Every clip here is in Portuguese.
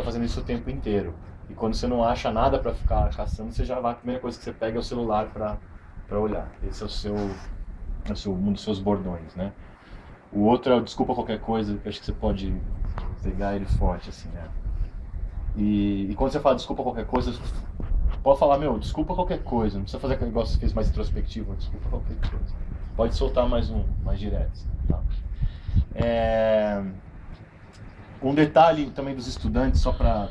fica fazendo isso o tempo inteiro. E quando você não acha nada para ficar caçando, você já vai, a primeira coisa que você pega é o celular para olhar. Esse é o seu, é o seu, um dos seus bordões, né? O outro é o desculpa qualquer coisa, que acho que você pode pegar ele forte, assim, né? E, e quando você fala desculpa qualquer coisa, pode falar, meu, desculpa qualquer coisa, não precisa fazer aquele negócio que fez mais introspectivo, desculpa qualquer coisa. Pode soltar mais um, mais direto, assim, tá? É... Um detalhe também dos estudantes, só para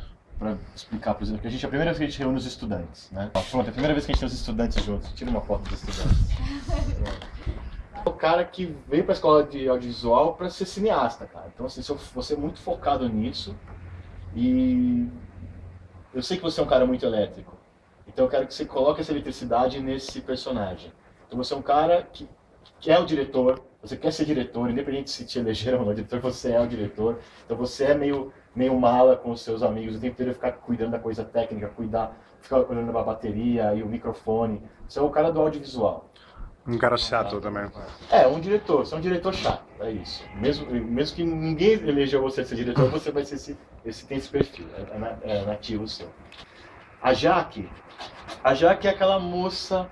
explicar, por exemplo, que a gente, é a primeira vez que a gente reúne os estudantes, né? Pronto, é a primeira vez que a gente tem os estudantes juntos. Tira uma foto dos estudantes. o cara que veio para a escola de audiovisual para ser cineasta, cara. Então, assim, você é muito focado nisso e eu sei que você é um cara muito elétrico. Então, eu quero que você coloque essa eletricidade nesse personagem. Então, você é um cara que, que é o diretor, você quer ser diretor, independente se te elegeram ou não diretor, você é o diretor. Então você é meio, meio mala com os seus amigos, o tempo inteiro ficar cuidando da coisa técnica, cuidar, ficar olhando a bateria e o microfone. Você é o cara do audiovisual. Um cara chato também. É, um diretor, você é um diretor chato, é isso. Mesmo, mesmo que ninguém eleja você ser diretor, você vai ser esse, esse tem esse perfil, é, é, é nativo seu. A Jaque, a Jaque é aquela moça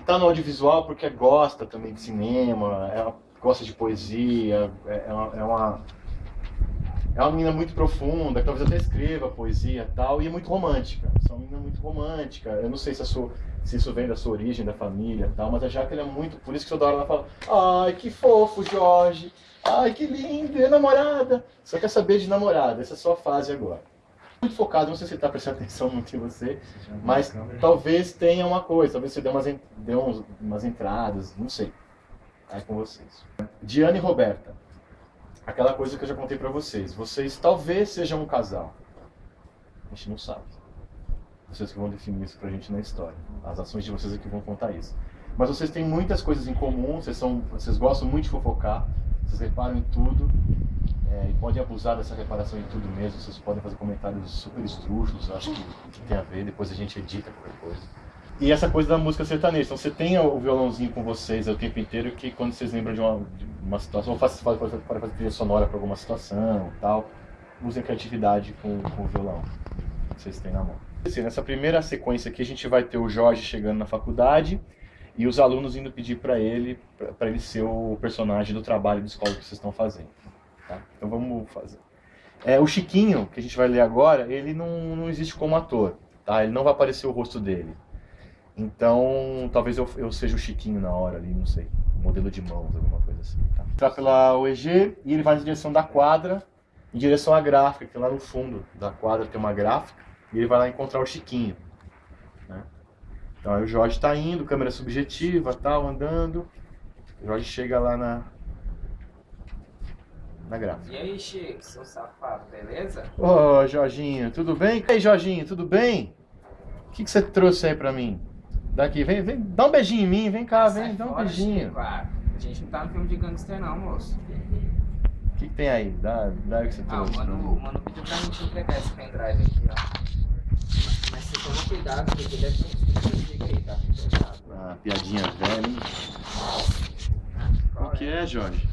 que está no audiovisual porque gosta também de cinema, ela gosta de poesia, é, é uma, é uma, é uma menina muito profunda, que talvez até escreva poesia e tal, e é muito romântica. É uma menina muito romântica. Eu não sei se, sua, se isso vem da sua origem, da família e tal, mas a Jaque é muito. Por isso que toda hora ela fala: Ai, que fofo, Jorge! Ai, que lindo! É namorada! Só quer saber de namorada, essa é a sua fase agora muito focado, não sei se ele está prestando atenção muito em você, mas talvez tenha uma coisa, talvez você dê umas, dê uns, umas entradas, não sei. Aí com vocês. Diana e Roberta. Aquela coisa que eu já contei para vocês. Vocês talvez sejam um casal. A gente não sabe. Vocês que vão definir isso pra gente na história. As ações de vocês é que vão contar isso. Mas vocês têm muitas coisas em comum, vocês, são, vocês gostam muito de fofocar, vocês reparam em tudo é, e podem abusar dessa reparação em tudo mesmo. Vocês podem fazer comentários super estrúxulos, acho que, que tem a ver, depois a gente edita qualquer coisa. E essa coisa da música sertaneja. Então você tem o violãozinho com vocês o tempo inteiro, que quando vocês lembram de uma, de uma situação, ou faz, pode fazer trilha sonora para alguma situação tal, usem criatividade com, com o violão que vocês têm na mão. Assim, nessa primeira sequência aqui, a gente vai ter o Jorge chegando na faculdade e os alunos indo pedir para ele, para ele ser o personagem do trabalho de escola que vocês estão fazendo. Tá? Então vamos fazer. É, o Chiquinho, que a gente vai ler agora, ele não, não existe como ator. Tá? Ele não vai aparecer o rosto dele. Então, talvez eu, eu seja o Chiquinho na hora ali, não sei. Modelo de mãos, alguma coisa assim. Tá? Entrar pela OEG e ele vai na direção da quadra, em direção à gráfica, que lá no fundo da quadra tem uma gráfica, e ele vai lá encontrar o Chiquinho. Né? Então aí o Jorge está indo, câmera subjetiva, tal, andando. O Jorge chega lá na, na gráfica. E aí, Chico, seu safado, beleza? Ô, oh, Jorginho, tudo bem? E aí, Jorginho, tudo bem? O que, que você trouxe aí pra mim? Daqui, vem, vem, dá um beijinho em mim, vem cá, vem, Sai dá um beijinho. Chico, ah, a gente não tá no filme de gangster não, moço. O que, que tem aí? Dá, dá o que você trouxe. Ah, o mano, o mano pediu pra gente entregar esse pendrive aqui, ó. Mas você toma cuidado, porque deve ter um aí, tá? Ah, piadinha velha, hein? Ah, o que é, Jorge?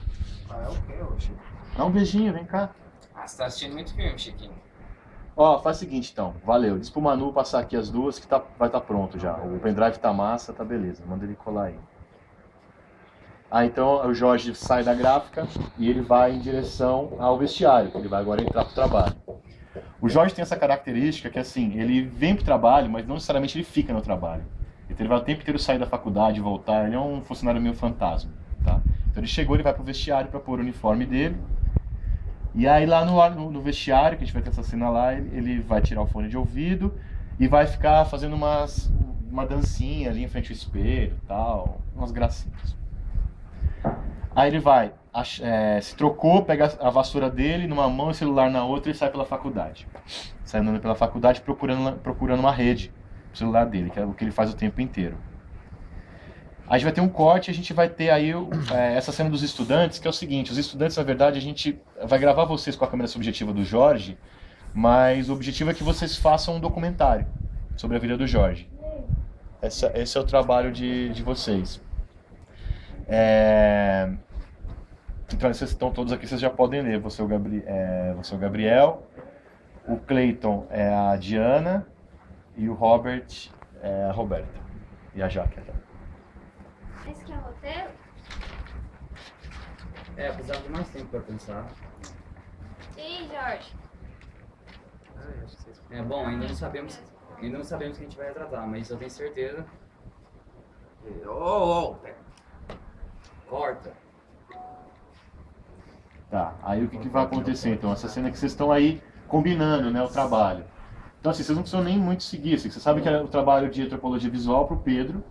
Ah, é o que, hoje? Dá um beijinho, vem cá. Ah, você tá assistindo muito filme, Chiquinho. Ó, faz o seguinte então, valeu. Diz pro Manu passar aqui as duas que tá, vai estar tá pronto já. O pendrive tá massa, tá beleza. Manda ele colar aí. Ah, então o Jorge sai da gráfica e ele vai em direção ao vestiário. Ele vai agora entrar pro trabalho. O Jorge tem essa característica que assim, ele vem pro trabalho, mas não necessariamente ele fica no trabalho. Então ele vai o tempo inteiro sair da faculdade, voltar. Ele é um funcionário meio fantasma, tá? Então ele chegou, ele vai pro vestiário para pôr o uniforme dele e aí lá no, no, vestiário, que a gente vai ter essa cena lá, ele, vai tirar o fone de ouvido e vai ficar fazendo umas, uma dancinha ali em frente ao espelho tal, umas gracinhas. Aí ele vai, é, se trocou, pega a vassoura dele numa mão e o celular na outra e sai pela faculdade. Sai andando pela faculdade procurando, procurando uma rede pro celular dele, que é o que ele faz o tempo inteiro. A gente vai ter um corte, a gente vai ter aí é, essa cena dos estudantes, que é o seguinte, os estudantes, na verdade, a gente vai gravar vocês com a câmera subjetiva do Jorge, mas o objetivo é que vocês façam um documentário sobre a vida do Jorge. Esse, esse é o trabalho de, de vocês. É... Então, vocês estão todos aqui, vocês já podem ler. Você é o, Gabri... é... Você é o Gabriel, O Clayton é a Diana e o Robert é a Roberta. E a Jaque. tá? Esse que é o roteiro? É, precisava de mais tempo pra pensar. Aí, Jorge? É bom, ainda não sabemos. Ainda não sabemos quem a gente vai retratar, mas eu tenho certeza. Ô, ô, ô! Corta! Tá, aí o que, que vai acontecer então? Essa cena que vocês estão aí combinando, né, o trabalho. Então assim, vocês não precisam nem muito seguir, assim, você sabe que é o trabalho de antropologia visual pro Pedro.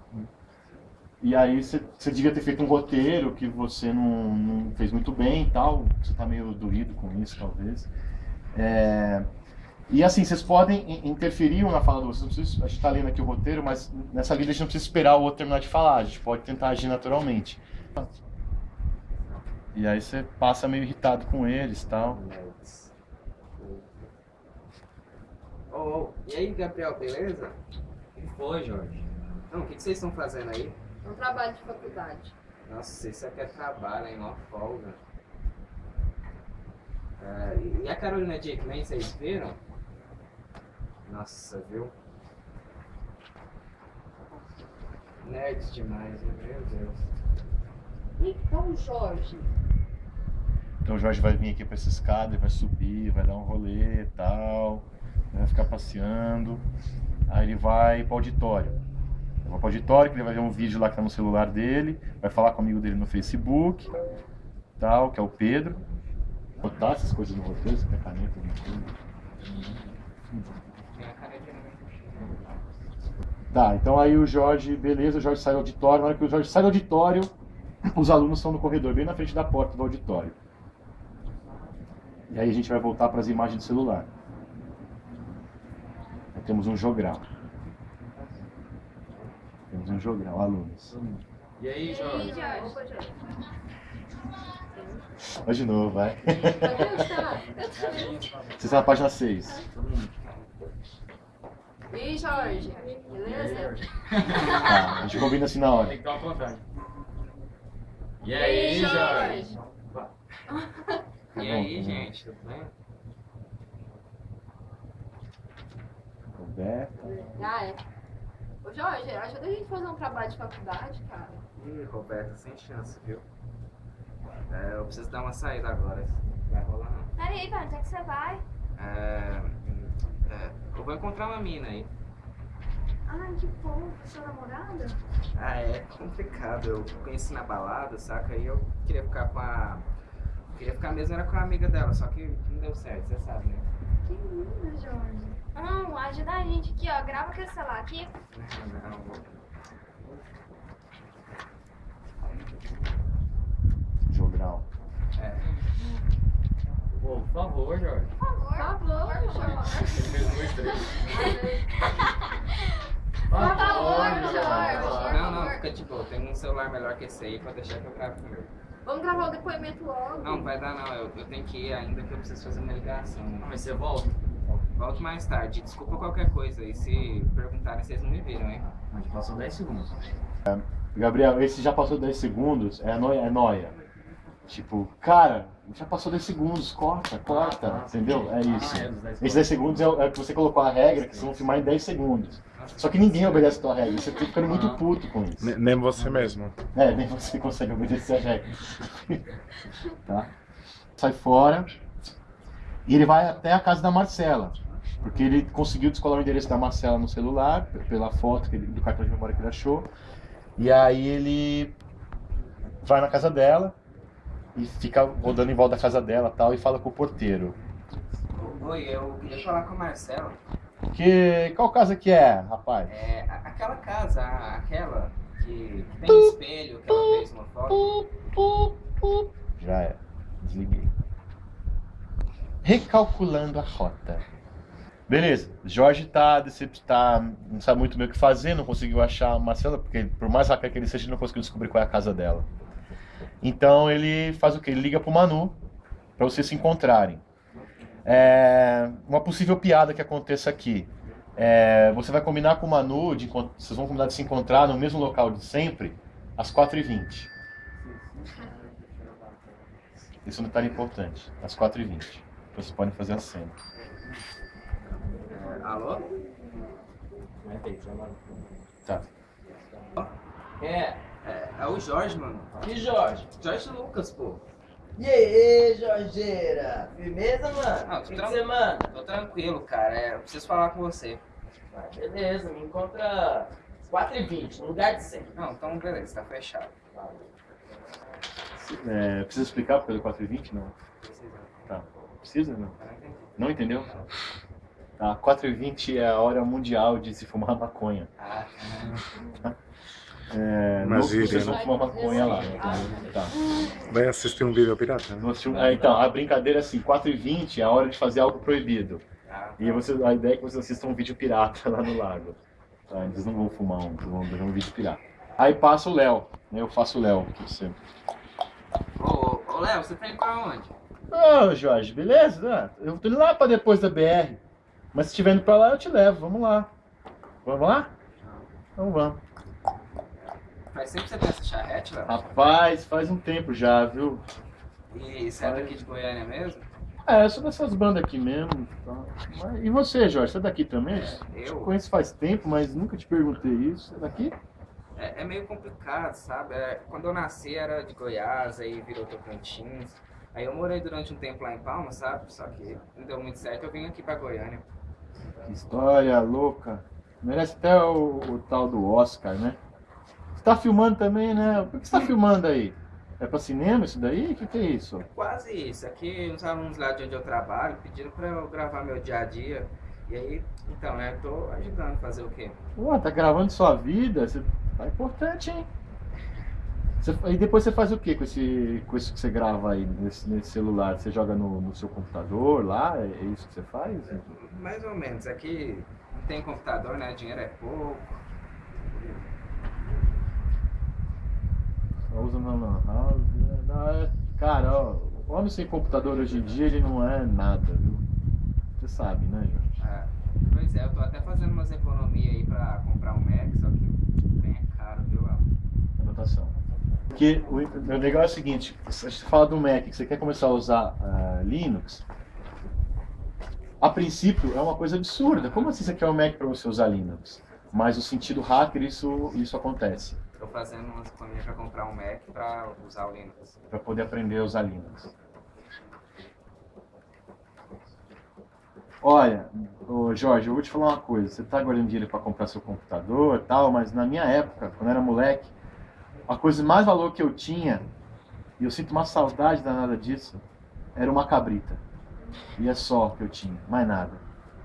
E aí você, você devia ter feito um roteiro que você não, não fez muito bem e tal, você tá meio doído com isso talvez. É, E assim, vocês podem in- interferir um na fala do outro. Precisam- A gente está lendo aqui o roteiro, mas nessa vida a gente não precisa esperar o outro terminar de falar. A gente pode tentar agir naturalmente. E aí você passa meio irritado com eles e tal. Ô, ô, e aí, Gabriel, beleza? O que foi, Jorge? Não, o que, que vocês estão fazendo aí? Um trabalho de faculdade. Nossa, isso aqui é trabalho, hein? Mó folga. É, e- e a Carolina Dickman, vocês viram? Nossa, viu? Nerds demais, hein? meu Deus. Então, Jorge. Então o Jorge vai vir aqui para essa escada, ele vai subir, vai dar um rolê e tal, vai ficar passeando. Aí ele vai para o auditório. Ele vai para o auditório, que ele vai ver um vídeo lá que tá no celular dele, vai falar com o amigo dele no Facebook, tal, que é o Pedro. Botar essas coisas no roteiro, você quer caneta, alguma coisa? Canetinha não Tá, então aí o Jorge, beleza, o Jorge sai do auditório. Na hora que o Jorge sai do auditório, os alunos estão no corredor, bem na frente da porta do auditório. E aí a gente vai voltar para as imagens do celular. Aí temos um jogral. Temos um jogral, alunos. E aí, E aí, Jorge? Jorge? Opa, Jorge. Vai de novo, vai. Você está na página 6. E aí, Jorge? Beleza? Tá, a gente combina assim na hora. Tem que dar uma contagem. E E aí, Jorge? Jorge? E aí, gente, tudo bem? Roberta. Ah, é. Ô, Jorge, ajuda a gente a fazer um trabalho de faculdade, cara. Ih, Roberta, sem chance, viu? É, eu preciso dar uma saída agora. Vai rolar não. Peraí, velho, onde é que você vai? É, é, eu vou encontrar uma mina aí. Ai, que bom. Sua namorada? Ah, é complicado. Eu conheci na balada, saca? E eu queria ficar com a. Queria ficar mesmo era com a amiga dela, só que não deu certo, você sabe, né? Que linda, Jorge. Não, ajuda a gente aqui, ó. Grava aquele celular aqui. Não, Jogral. é. Pô, por favor, Jorge. Por favor, Jorge. Fez um e três. Por favor, Jorge. Não, não, fica de boa. Tem um celular melhor que esse aí pra deixar que eu gravo primeiro. Vamos gravar o depoimento logo. Não, vai dar não. Eu, eu tenho que ir ainda que eu preciso fazer uma ligação. Ah, mas você volta? Volto mais tarde. Desculpa qualquer coisa aí. Se perguntarem, vocês não me viram, hein? Gente passou 10 segundos. Gabriel, esse já passou 10 segundos, é noia. É noia. Tipo, cara, já passou 10 segundos, corta, corta, Ah, tá. entendeu? É isso. Ah, é, dos 10 Esses 10 segundos é, o- é que você colocou a regra, que vocês vão filmar em 10 segundos. Só que ninguém obedece a tua regra, você fica ficando muito Ah. puto com isso. Ne- Nem você mesmo. É, nem você consegue obedecer a regra. tá? Sai fora e ele vai até a casa da Marcela. Porque ele conseguiu descolar o endereço da Marcela no celular, pela foto que ele- do cartão de memória que ele achou. E aí ele vai na casa dela e fica rodando em volta da casa dela tal, e fala com o porteiro. Oi, eu queria falar com a Marcela. Que. Qual casa que é, rapaz? É, aquela casa, aquela que, que tem um espelho, que ela fez uma foto. Já é. Desliguei. Recalculando a rota. Beleza, Jorge tá, tá não sabe muito bem o que fazer, não conseguiu achar a Marcela, porque por mais rápido que ele seja, ele não conseguiu descobrir qual é a casa dela. Então ele faz o quê? Ele liga pro Manu para vocês se encontrarem. É, uma possível piada que aconteça aqui. É, você vai combinar com o Manu, de, vocês vão combinar de se encontrar no mesmo local de sempre, às 4h20. Isso é um detalhe importante. Às 4h20. Vocês podem fazer a cena. Alô? Tá. É. É, é o Jorge, mano. E Jorge? Jorge Lucas, pô. E aí, Jorgeira? Firmeza, mano? Não, o que tran- você manda? Tô tranquilo, cara. É, eu preciso falar com você. Ah, beleza, me encontra 4h20, no lugar de 100. Não, então beleza, tá fechado. É, precisa explicar porque é do 4h20? Não. Precisa. Tá. Precisa? Não. Não. Não entendeu? Tá. 4h20 é a hora mundial de se fumar maconha. Ah, É, Mas ele, vocês vão fumar maconha lá. Né? Tá. Vai assistir um vídeo pirata? né? É, então, a brincadeira é assim, 4h20 é a hora de fazer algo proibido. ah, E você, a ideia é que vocês assistam um vídeo pirata lá no lago. Tá? Eles não vão fumar um, vão ver um vídeo pirata. Aí passa o Léo, né? Eu faço o Léo. você- Ô, ô, ô, Léo, você tá indo pra onde? Ô, Jorge, beleza? Ah, Eu tô indo lá pra depois da BR. Mas se estiver indo pra lá, eu te levo. Vamos lá. Vamos lá? Então vamos. Faz sempre que você tem essa charrete, Léo? Rapaz, faz um tempo já, viu? E você é daqui de Goiânia mesmo? É, eu sou dessas bandas aqui mesmo. tá? Mas- e você, Jorge? Você é daqui também? Te Eu? conheço faz tempo, mas nunca te perguntei isso. Você é daqui? É, é meio complicado, sabe? É, quando eu nasci era de Goiás, aí virou Tocantins. Aí eu morei durante um tempo lá em Palmas, sabe? Só que não deu muito certo, eu vim aqui pra Goiânia. Que história louca. Merece até o, o tal do Oscar, né? Você tá filmando também, né? Por que você tá filmando aí? É pra cinema isso daí? O que, que é isso? Quase isso. Aqui uns alunos lá de onde eu trabalho pediram pra eu gravar meu dia a dia. E aí, então, né, tô ajudando a fazer o quê? Pô, tá gravando sua vida? Você... Tá importante, hein? Você- E depois você faz o que com esse, com isso que você grava aí nesse, nesse celular? Você joga no, no seu computador lá? É é isso que você faz? Mais ou menos. Aqui não tem computador, né? Dinheiro é pouco. Só usa na lan house. é- Cara, ó, homem sem computador hoje em dia ele não é nada, viu? Você sabe, né, Jorge? Ah, pois é, eu tô até fazendo umas economias aí pra comprar um Mac, só que bem é caro, viu? Anotação. Porque o, o legal é o seguinte, se você fala do Mac, que você quer começar a usar ah, Linux, a princípio é uma coisa absurda. Como assim você quer um Mac para você usar Linux? Mas no sentido hacker isso, isso acontece, Tô fazendo umas economias pra comprar um Mac pra usar o Linux. para poder aprender a usar Linux. Olha, Jorge, eu vou te falar uma coisa. Você está guardando dinheiro para comprar seu computador e tal, mas na minha época, quando eu era moleque, a coisa mais valor que eu tinha, e eu sinto uma saudade danada disso, era uma cabrita. E é só que eu tinha, mais nada.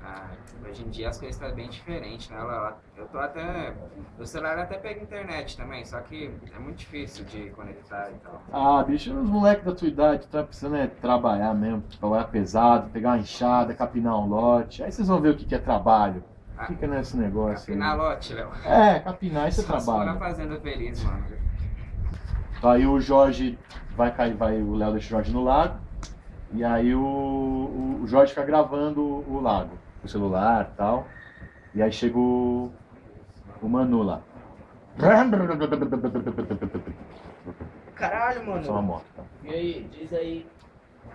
Ah, hoje em dia as coisas estão bem diferentes, né? Eu tô até. O celular até pega internet também, só que é muito difícil de conectar e tal. Ah, bicho, os moleques da tua idade tá precisando é trabalhar mesmo, trabalhar pesado, pegar uma enxada, capinar um lote. Aí vocês vão ver o que que é trabalho. Ah, Fica nesse negócio. aí. Afinal, lote, Léo. É, capinar, isso é Só se for na trabalho. Fazenda Feliz, mano. Aí o Jorge vai cair, vai, o Léo deixa o Jorge no lago. E aí o, o, o Jorge fica gravando o, o lago, o celular e tal. E aí chega o, o Manu lá. Caralho, Só uma mano. moto. Tá? E aí, diz aí.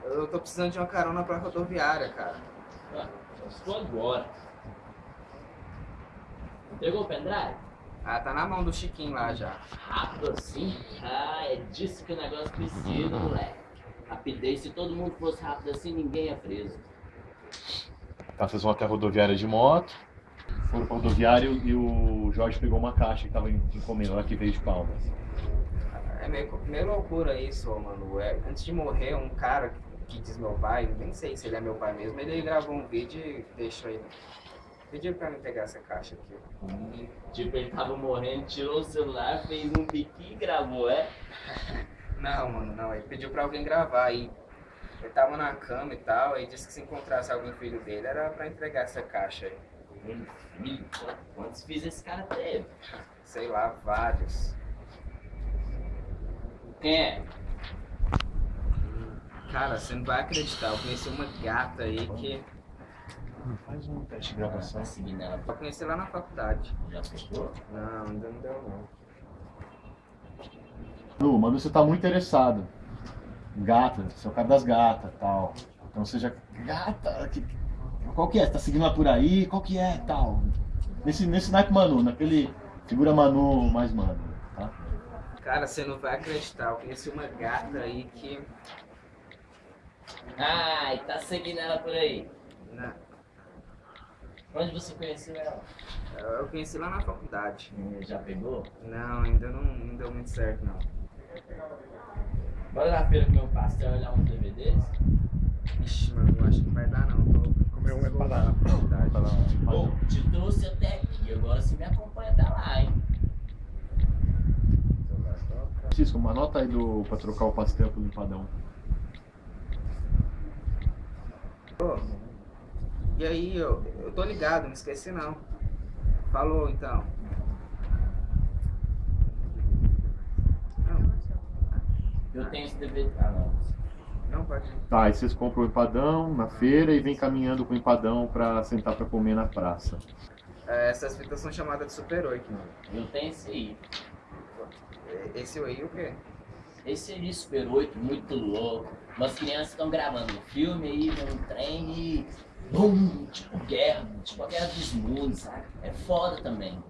Eu tô precisando de uma carona pra rodoviária, cara. Ah, eu estou agora. Pegou o pendrive? Ah, tá na mão do Chiquinho lá já. Rápido assim? Ah, é disso que o negócio precisa, moleque. Rapidez, se todo mundo fosse rápido assim, ninguém é preso. Tá, vocês vão até a rodoviária de moto. Foram pra rodoviária e o Jorge pegou uma caixa que tava em encomenda lá que veio de Palmas. É meio, meio loucura isso, ô, mano. É, antes de morrer, um cara que diz meu pai, nem sei se ele é meu pai mesmo, ele gravou um vídeo e deixou aí. Pediu pra me pegar essa caixa aqui. Tipo, ele tava morrendo, tirou o celular, fez um biquinho e gravou, é? Não, mano, não. Ele pediu pra alguém gravar e ele tava na cama e tal, aí disse que se encontrasse algum filho dele era pra entregar essa caixa aí. Um filho. Quantos filhos esse cara teve? Sei lá, vários. Quem é? Cara, você não vai acreditar, eu conheci uma gata aí que Faz um teste de gravação. Tá seguindo ela, eu conheci lá na faculdade. já pegou? Não, ainda não deu não. Lu, Manu, você tá muito interessado. Gata, você é o cara das gatas tal. Então você já. Gata, que... qual que é? Você tá seguindo ela por aí? Qual que é tal? Nesse, nesse naipe Manu, naquele figura Manu mais mano, tá? Cara, você não vai acreditar. Eu conheci uma gata aí que. Ai, tá seguindo ela por aí. né, Onde você conheceu ela? Eu conheci lá na faculdade. Hum, Já pegou? Não, ainda não, não deu muito certo, não. Bora na feira comer um pastel e olhar uns DVDs? Ixi, mano, eu acho que não vai dar, não. Tô Comer um na faculdade. Pra dar um Bom, padrão. te trouxe até aqui, agora você me acompanha até lá, hein? Francisco, uma nota aí do, pra trocar o pastel pelo empadão. Ô, E aí, eu, eu tô ligado, não esqueci não. Falou então. Não, Eu tenho esse DVD. Ah, não. não pode. Tá, aí vocês compram o empadão na feira e vem caminhando com o empadão pra sentar pra comer na praça. É, essas fitas são chamadas de Super 8, mano. Eu tenho esse aí. Esse aí o quê? Esse aí, Super 8, muito louco. Umas crianças estão gravando um filme aí, num trem e. Bum! Tipo guerra, tipo a guerra dos mundos, saca? É foda também.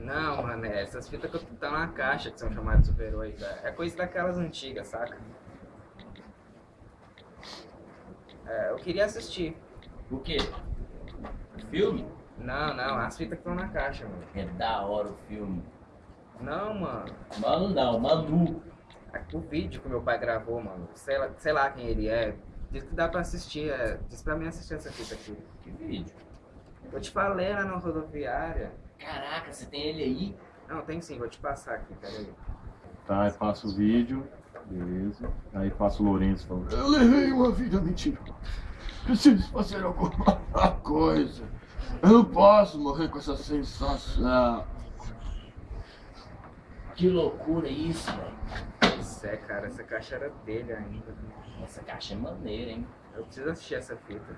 Não, mano, é essas fitas que estão na caixa que são chamadas de Super 8. É é coisa daquelas antigas, saca? É, eu queria assistir. O quê? Filme? Não, não, as fitas que estão na caixa, mano. É da hora o filme. Não, mano. Mano não, Manu. O vídeo que meu pai gravou, mano. Sei lá, sei lá quem ele é. Diz que dá pra assistir. É, diz pra mim assistir essa fita aqui. Que vídeo? Eu te falei lá na rodoviária. Caraca, você tem ele aí? Não, tem sim, vou te passar aqui, peraí. Tá, aí passa o vídeo. Beleza. Aí passa o Lourenço falando, eu levei uma vida mentirosa. Preciso fazer alguma coisa. Eu não posso morrer com essa sensação. Que loucura isso, velho. Isso é, cara, essa caixa era dele ainda. Essa caixa é maneira, hein? Eu preciso assistir essa fita.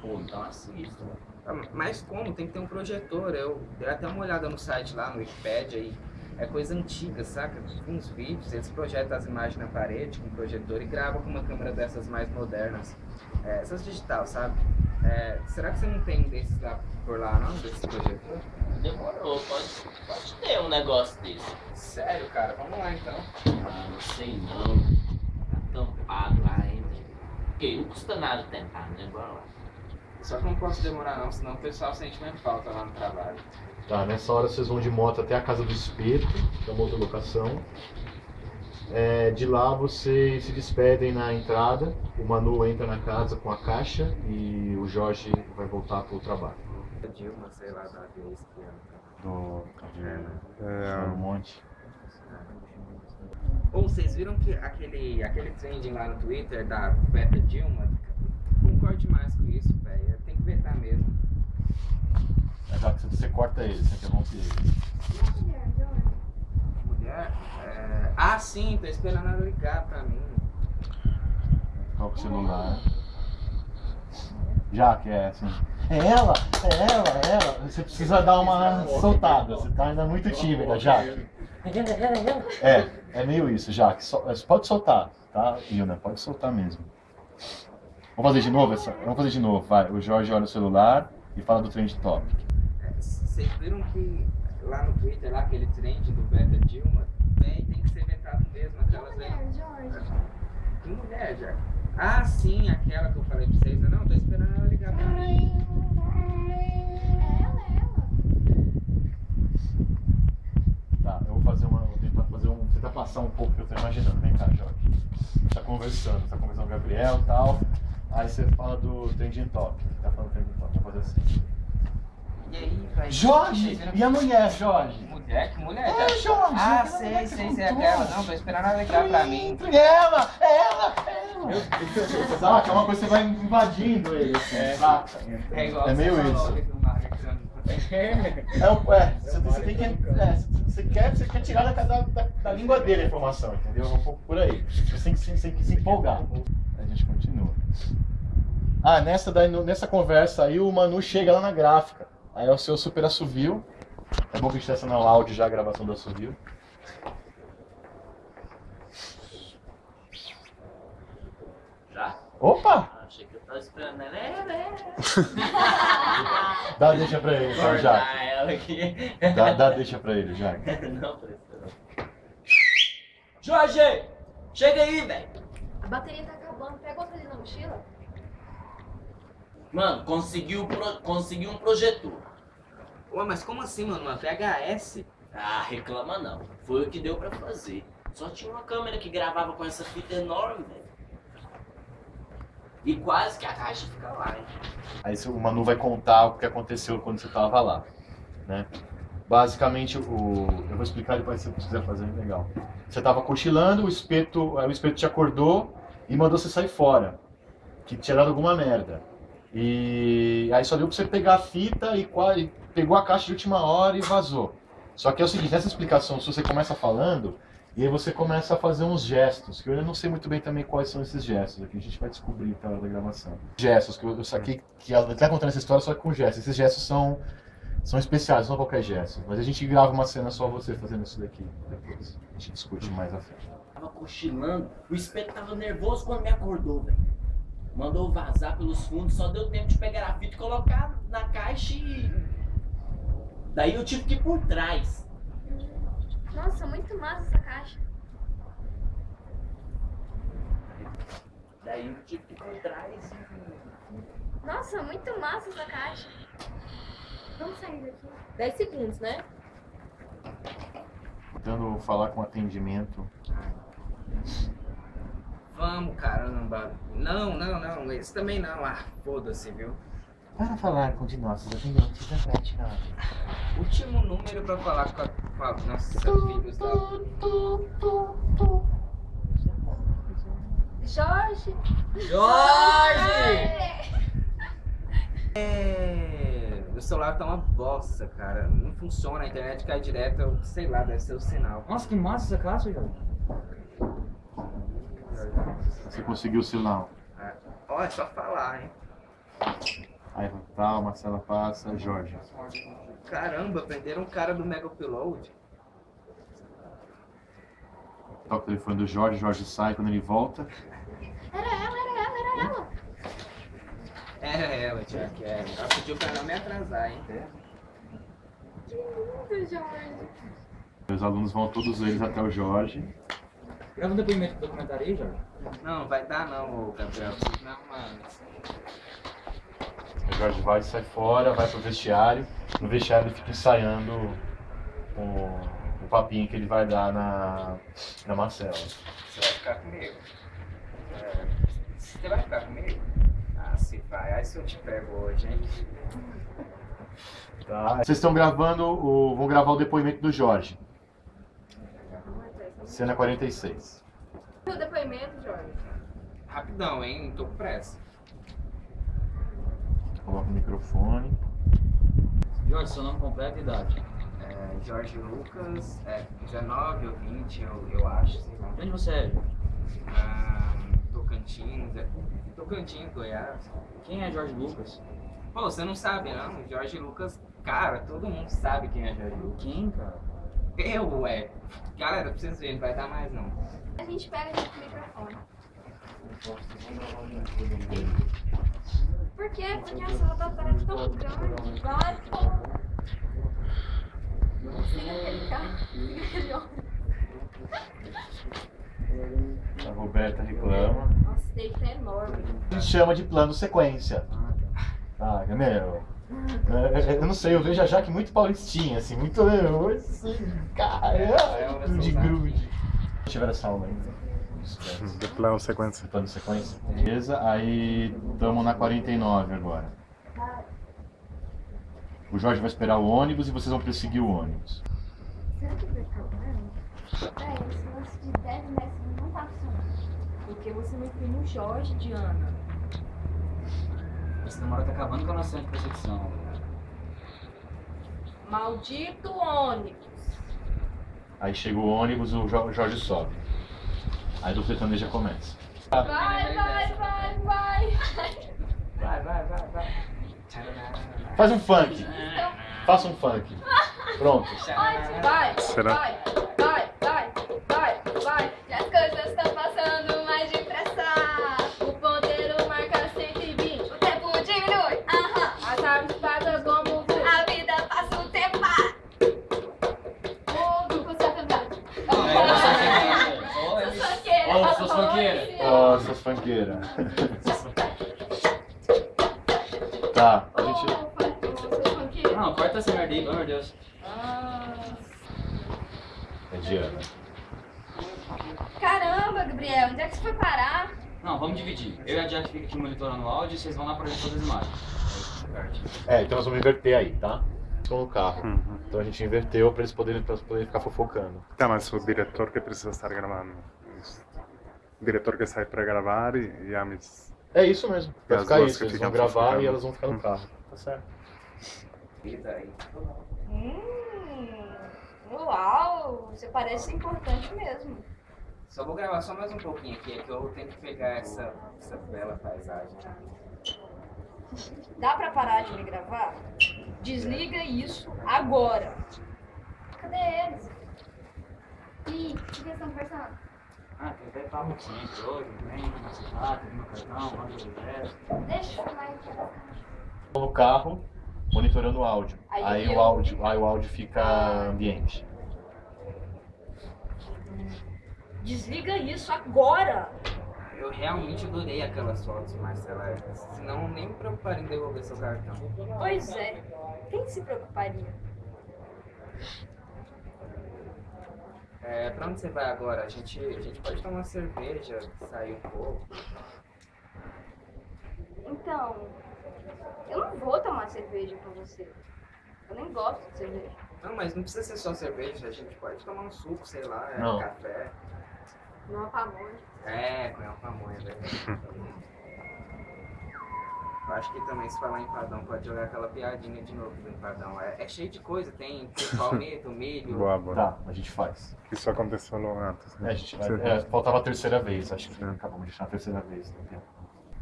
Pô, então assista. Ah, Mas como? Tem que ter um projetor. Eu dei até uma olhada no site lá, no Wikipedia, e é coisa antiga, saca? Uns vídeos, eles projetam as imagens na parede com projetor e gravam com uma câmera dessas mais modernas. É, essas digital, sabe? É, será que você não tem desses lá por lá, não? Desses projetor? Demorou, pode, pode ter um negócio desse. Sério, cara? Vamos lá então. Ah, não sei não. Tá tampado lá ainda. Ok, não custa nada tentar, né? Bora lá. Só que não posso demorar não, senão o pessoal sente minha falta lá no trabalho. Tá, nessa hora vocês vão de moto até a casa do espeto, que é uma outra locação. É, de lá vocês se despedem na entrada. O Manu entra na casa com a caixa e o Jorge vai voltar pro trabalho. A Dilma, sei lá, da vez que é. Do, É, um monte. Ou vocês viram que aquele, aquele trending lá no Twitter da Beta Dilma? Concordo demais com isso, velho. Tem que vetar mesmo. É, já que você corta ele, você interrompe ele. E a mulher, Jorge? Mulher? É... Ah, sim, tô esperando ela ligar pra mim. Coloca o celular. Já que é assim. É ela, é ela, é ela. Você precisa dar uma soltada. Você tá ainda muito tímida, Jaque. É, é meio isso, Jaque. Sol- Pode soltar, tá, Ilna? Pode soltar mesmo. Vamos fazer de novo? Essa? Vamos fazer de novo, vai. O Jorge olha o celular e fala do Trend Topic. É, Vocês viram que lá no Twitter, lá aquele trend do Beta Dilma, véi, tem que ser vetado mesmo. Aquelas véi. mulher, Jorge? Que mulher, já? Ah, sim, aquela que eu falei pra vocês. Não, tô esperando ela ligar pra mim. É ela, é ela. Tá, eu vou fazer uma. Vou tentar fazer um. Tentar passar um pouco que eu tô imaginando. Vem cá, Jorge. A gente tá conversando, tá conversando com o Gabriel e tal. Aí você fala do Trending Topic. Tá falando do Trending Topic, vou fazer assim. E aí, véi? Jorge! E a mulher, Jorge? Mulher? Que mulher? É? Jorge, Ah, sei, sei, sei. contou. Aquela. Não, tô esperando ela ligar pra mim. Ela! Ela! Ela! Saca? É uma coisa que você vai invadindo ele, assim, saca? É igual É meio isso. É, o- é, você, você tem que. É, você, quer, você quer tirar da, da, da- língua dele a informação, entendeu? É um pouco por aí. Você tem que, se- você tem que se empolgar. A gente continua. Ah, nessa, daí, nessa conversa aí, o Manu chega lá na gráfica. Aí é o seu super assovio. É bom que a gente no áudio já a gravação do assovio. Já? Opa! Ah, achei que eu tava esperando ela. É, é, é. Dá deixa pra ele, então, aqui. Dá, dá deixa pra ele, presta não. Jorge! Chega aí, velho! A bateria tá acabando. Pega outra ali na mochila. Mano, conseguiu, pro... conseguiu um projetor. Ué, mas como assim, mano? Uma VHS? Ah, reclama não. Foi o que deu pra fazer. Só tinha uma câmera que gravava com essa fita enorme, velho. E quase que a caixa fica lá, hein? Aí o Manu vai contar o que aconteceu quando você tava lá, né? Basicamente, o... eu vou explicar depois se você quiser fazer, legal. Você tava cochilando, o espeto, o espeto te acordou e mandou você sair fora, que tinha dado alguma merda. E aí só deu pra você pegar a fita e, qua- e pegou a caixa de última hora e vazou. Só que é o seguinte, nessa explicação, se você começa falando, e aí você começa a fazer uns gestos, que eu não sei muito bem também quais são esses gestos aqui, a gente vai descobrir tá, da gravação. Gestos, que eu, eu saquei que ela tá contando essa história só com gestos. Esses gestos são, são especiais, não qualquer gesto. Mas a gente grava uma cena só você fazendo isso daqui depois. A gente discute mais a frente. Tava cochilando, o espeto tava nervoso quando me acordou, velho. Mandou vazar pelos fundos, só deu tempo de pegar a fita e colocar na caixa e. Daí eu tive que ir por trás. Nossa, muito massa essa caixa. Daí eu tive que ir por trás. Nossa, muito massa essa caixa. Vamos sair daqui. 10 segundos, né? Tentando falar com atendimento. Vamos, caramba. Não, não, não. Esse também não. Ah, foda-se, viu? Para falar com de nossos atendentes da frente, não. Último número pra falar com a, com a nossa filhos da... Jorge! Jorge! É... O celular tá uma bosta, cara. Não funciona, a internet cai direto, eu sei lá, deve ser o sinal. Nossa, que massa essa caixa, Jorge. Você conseguiu o sinal. Ó, é só falar, hein? Aí tal, Marcela passa, Jorge. Caramba, prenderam um cara do Mega Upload. Toca o telefone do Jorge, Jorge sai quando ele volta. Era ela, era ela, era ela. Era ela, tia, que era. Ela pediu pra não me atrasar, hein? Que lindo, Jorge. Os alunos vão todos eles até o Jorge. Grava um depoimento do documentário aí, Jorge. Não, vai dar não, Gabriel. Não, mano. O Jorge vai, sai fora, vai pro vestiário. No vestiário ele fica ensaiando o, o papinho que ele vai dar na, na Marcela. Você vai ficar comigo. É, Você vai ficar comigo? Ah, se vai. Aí se eu te pego hoje, hein? Tá? Vocês estão gravando, o, vão gravar o depoimento do Jorge. Cena 46. O depoimento, Jorge. Rapidão, hein? Não tô com pressa. Coloca o microfone. Jorge, seu nome completo e idade. É, Jorge Lucas, é, 19 ou 20, eu, eu acho, sei lá. De onde você é? Ah, Tocantins, é, Tocantins, Goiás. Quem é Jorge Lucas? Pô, você não sabe, não? Jorge Lucas, cara, todo mundo sabe quem é Jorge Lucas. Quem, cara? Eu, ué. Galera, pra vocês verem, não vai dar mais, não. A gente pega o microfone. Por quê? Porque a sala da tarde é tão grande. Vai, pô. Siga aquele cara. Siga aquele homem. A Roberta reclama. Nossa, esse tá enorme. A gente chama de plano sequência. Ah, meu. é, é, Eu não sei, eu vejo a Jaque muito paulistinha, assim, muito. Assim, caramba, de grude. Tiver essa aula ainda. De plano sequência. Plano sequência. Beleza, aí estamos na 49 agora. O Jorge vai esperar o ônibus e vocês vão perseguir o ônibus. Será que vai acabar? Véi, esse lance de 10 metros não tá funcionando. Porque você não imprime o Jorge, Diana. Esse namoro tá acabando com a noção de percepção. Maldito ônibus. Aí chega o ônibus, o Jo- Jorge sobe. Aí do sertanejo já começa. Vai, vai, vai, vai. Vai, vai, vai, vai. Faz um funk. Faça um funk. Pronto. Vai, Será? vai, vai, vai, Tá, a gente. Não, corta essa merda aí, pelo amor de Deus. Ah, É Diana. Caramba, Gabriel, onde é que você foi parar? Não, vamos dividir. Eu e a Jack fica aqui monitorando o áudio e vocês vão lá pra ver todas as imagens. É, então nós vamos inverter aí, tá? No carro. Uhum. Então a gente inverteu pra eles poderem, pra eles poderem ficar fofocando. Tá, mas o diretor que precisa estar gravando. Diretor que sai para gravar e, e a Miss. É isso mesmo. Vai as ficar isso. que Eles vão gravar fofocando. e elas vão ficar no carro. Tá certo. Hum, uau, você parece importante mesmo. Só vou gravar só mais um pouquinho aqui, é que eu tenho que pegar essa, essa bela paisagem. Dá pra parar de me gravar? Desliga isso agora. Cadê eles? Ih, o que eles estão conversando? Ah, papo hoje, vem, ah, tem meu cartão, manda o resto. Deixa eu no carro, monitorando o áudio. Aí o áudio, aí o áudio fica ambiente. Desliga isso agora. Eu realmente adorei aquelas fotos, Marcela. Senão nem me preocuparia em devolver seu cartão. Pois é, quem se preocuparia? É, pra onde você vai agora? A gente, a gente pode tomar uma cerveja, sair um pouco. Então, eu não vou tomar cerveja com você. Eu nem gosto de cerveja. Não, mas não precisa ser só cerveja, a gente pode tomar um suco, sei lá, é, Não. café. Não pamonha. É, com uma pamonha, velho. Acho que também se falar empadão pode jogar aquela piadinha de novo do empadão. É, é cheio de coisa, tem, tem palmito, milho. Boa, boa. Tá, a gente faz. Isso aconteceu logo antes. É, Né? a gente vai, é, faltava a terceira vez, acho que acabamos de deixar a terceira vez. Vendo?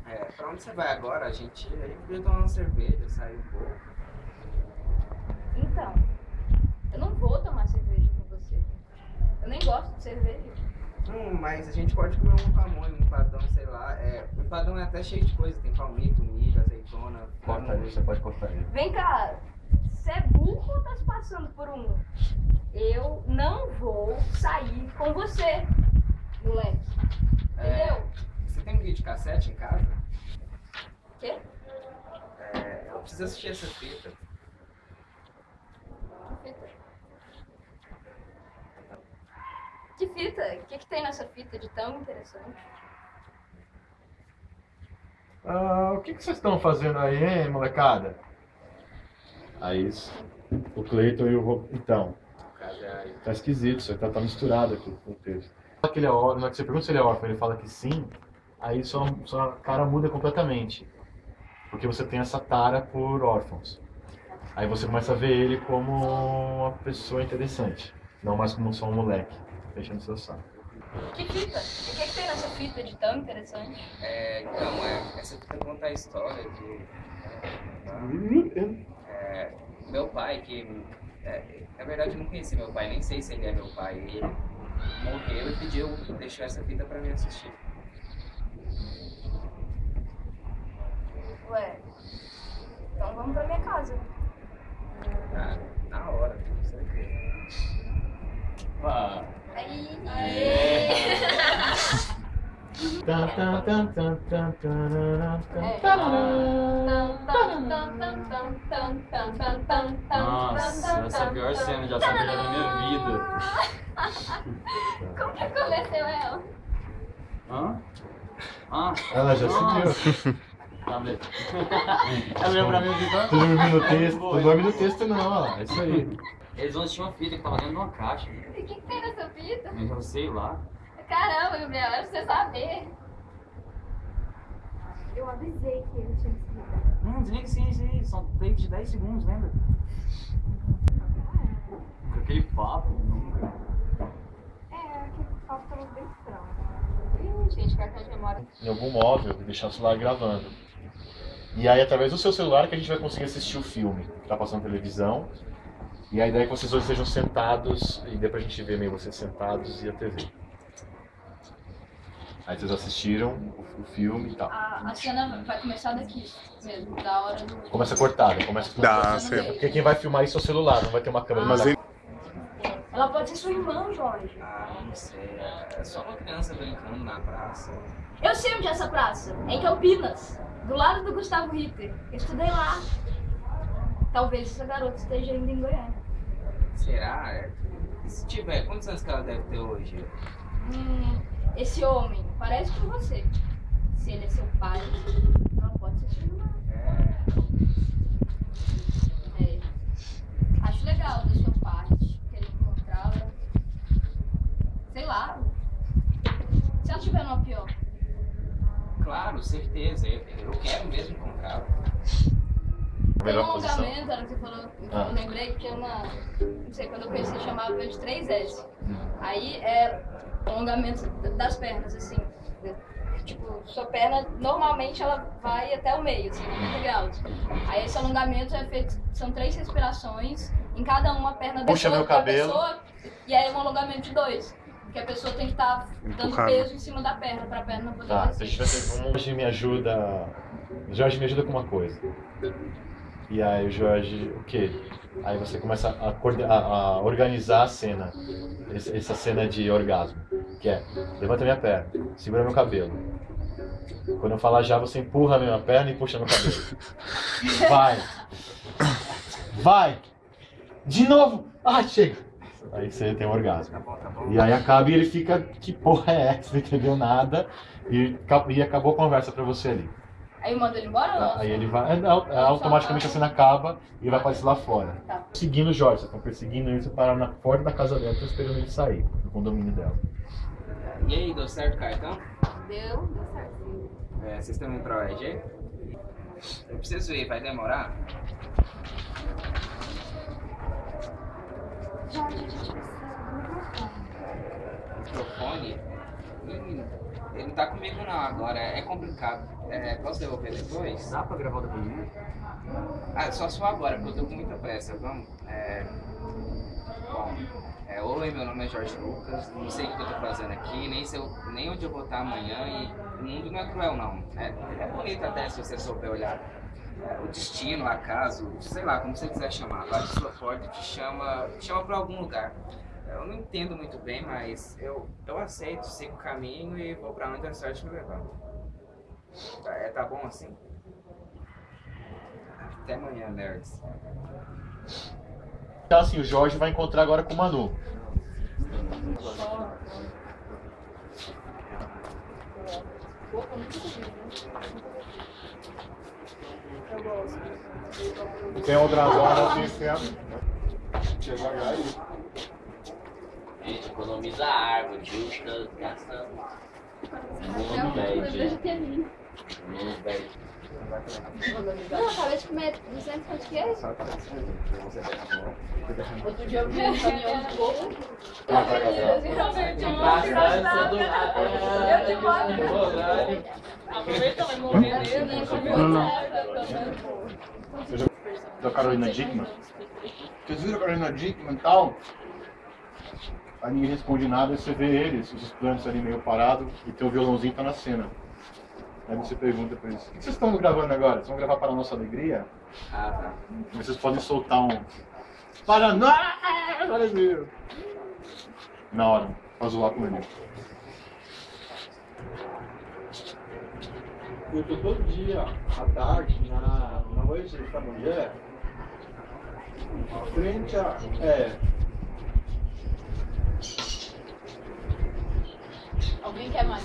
É, pra onde você vai agora? A gente, a gente podia tomar uma cerveja, sair um pouco. Então, eu não vou tomar cerveja com você. Eu nem gosto de cerveja. Hum, mas a gente pode comer um pamonha, um empadão, sei lá. É, o empadão é até cheio de coisa, tem palmito, milho, azeitona. Corta ele, você pode cortar ele. Vem cá, você é burro ou tá se passando por um? Eu não vou sair com você, moleque. É, Entendeu? Você tem um vídeo cassete em casa? Quê? É, eu preciso assistir essa fita. Que fita? Que fita? O que, que tem nessa fita de tão interessante? Ah, o que, que vocês estão fazendo aí, hein, molecada? Aí o Cleiton e o Ro... Então, é tá esquisito, isso tá, tá misturado aqui com o texto. Que ele é órfão, na hora que você pergunta se ele é órfão, ele fala que sim, aí sua, sua cara muda completamente. Porque você tem essa tara por órfãos. Aí você começa a ver ele como uma pessoa interessante, não mais como só um moleque, fechando seu saco. Que fita? E o que, que tem nessa fita de tão interessante? É, então, é, essa fita conta a história de. É, meu pai, que. É, na verdade, eu não conheci meu pai, nem sei se ele é meu pai. Ele morreu e pediu, deixou essa fita pra mim assistir. Ué, então vamos pra minha casa. Ah, na hora, com certeza. Pá. Nossa, essa é a pior cena de ação que eu já vi na minha vida. Como que aconteceu ela? Hã? Ah, Ela já seguiu. Tá, beleza. Ela olhou pra mim e Tu ficou. dorme no texto, tu dorme no texto não, ó, é isso aí. Eles vão assistir uma fita que tava dentro de uma caixa. E o que, que tem fita? Eu sei lá. Caramba, Gabriel, é pra você saber. Eu avisei que ele tinha que se ligar. Não, desliga sim, sim. São takes de 10 segundos, lembra? Com aquele papo. nunca. É, aquele papo tava bem estranho. Ih, gente, cartão de memória. Em algum móvel e deixar o celular gravando. E aí, através do seu celular, que a gente vai conseguir assistir o filme que tá passando na televisão. E a ideia é que vocês hoje sejam sentados, e dê pra gente ver meio vocês sentados e a TV. Aí vocês assistiram o, o filme e tal. A, a cena vai começar daqui mesmo, da hora do. Começa cortada, começa tudo Dá. Porque quem vai filmar isso é o celular, não vai ter uma câmera. Mas Mas ele- Ela pode ser sua irmã, Jorge. Ah, não sei. É só uma criança brincando na praça. Eu sei onde é essa praça. É em Campinas. Do lado do Gustavo Ritter. Eu estudei lá. Talvez essa garota esteja ainda em Goiânia. Será? Se tiver, quantos anos que ela deve ter hoje? Hum, esse homem parece com você. Se ele é seu pai, ela pode ser sua irmã. É. É. Acho legal da sua parte querer encontrá-la. Sei lá. Se ela estiver numa pior. Claro, certeza. Eu, eu quero mesmo encontrá-la. Tem um Melhor posição. alongamento, era o que você falou, Ah. eu lembrei que tinha uma. Não sei, quando eu conheci chamava de 3S. Hum. Aí é alongamento das pernas, assim. Tipo, sua perna normalmente ela vai até o meio, assim, 90 graus. Aí esse alongamento é feito, são três respirações, em cada uma a perna Puxa pessoa, meu da cabelo. pessoa, e aí é um alongamento de dois. Porque a pessoa tem que estar dando Empurrando. peso em cima da perna, pra perna poder Tá, descer. deixa eu ver. Jorge me ajuda. Jorge me ajuda com uma coisa. E aí o Jorge, o quê? Aí você começa a, a- a organizar a cena. Esse- Essa cena de orgasmo. Que é, levanta minha perna, segura meu cabelo. Quando eu falar já, você empurra a minha perna e puxa meu cabelo. Vai! Vai! De novo! Ah, chega! Aí você tem um orgasmo. E aí acaba e ele fica, que porra é essa? Não entendeu nada. E, e acabou a conversa pra você ali. Aí eu mando ele embora ou não? Aí ele vai. é, não, é, automaticamente a cena acaba e vai aparecer lá fora. Tá. Seguindo o Jorge, vocês estão perseguindo ele, você parar na porta da casa dela, estão esperando ele sair, do condomínio dela. E aí, deu certo o cartão? Deu, deu certo. É, vocês estão indo pra OEG? Eu preciso ir, vai demorar? Jorge, a gente precisa do microfone. Microfone? Ih, ele não tá comigo não agora, é complicado. É, posso devolver depois? Dá pra gravar o depoimento? Ah, só só agora, porque eu tô com muita pressa, vamos? É... Bom, é, oi, meu nome é Jorge Lucas, não sei o que eu tô fazendo aqui, nem, se eu, nem onde eu vou estar amanhã e o mundo não é cruel não. É, é bonito até se você souber olhar. É, o destino, o acaso, sei lá, como você quiser chamar, bate sua porta e te chama, te chama pra algum lugar. Eu não entendo muito bem, mas eu, eu aceito, sigo o caminho e vou pra onde a sorte me levar. Tá, é, tá bom assim? Até amanhã, nerds. Então assim, o Jorge vai encontrar agora com o Manu. Tem outra zona assim, sempre. Devagar aí. Gente, economiza árvore, viu? Fica gastando. Muito bem, gente. Muito bem. Não, acabei de comer 200 pão de queijo. Outro dia eu vi um caminhão de bolo. Bastante do lado. Aproveita, vai morrer nele. Não, não. Da Carolina Dickman. Vocês viram a Carolina Dickman e tal? Aí ninguém responde nada, aí você vê eles, os estudantes ali meio parados, e teu violãozinho tá na cena. Aí você pergunta pra eles, o que vocês estão gravando agora? Vocês vão gravar para a nossa alegria? Ah, tá. Vocês podem soltar um. Paraná! Brasil! Na hora, pra zoar com ele. Eu tô todo dia, à tarde, na, na noite da mulher, frente a. É, Alguém quer mais?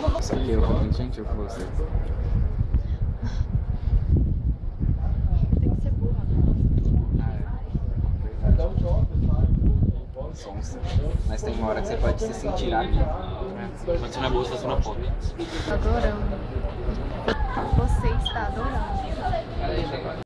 Nossa, eu muito gentil com você. Tem que ser burra. um toque, sabe? Sonsa. Mas tem uma hora que você pode se sentir ali. Quando você não é boa, você não pode. Adorando. Você está adorando.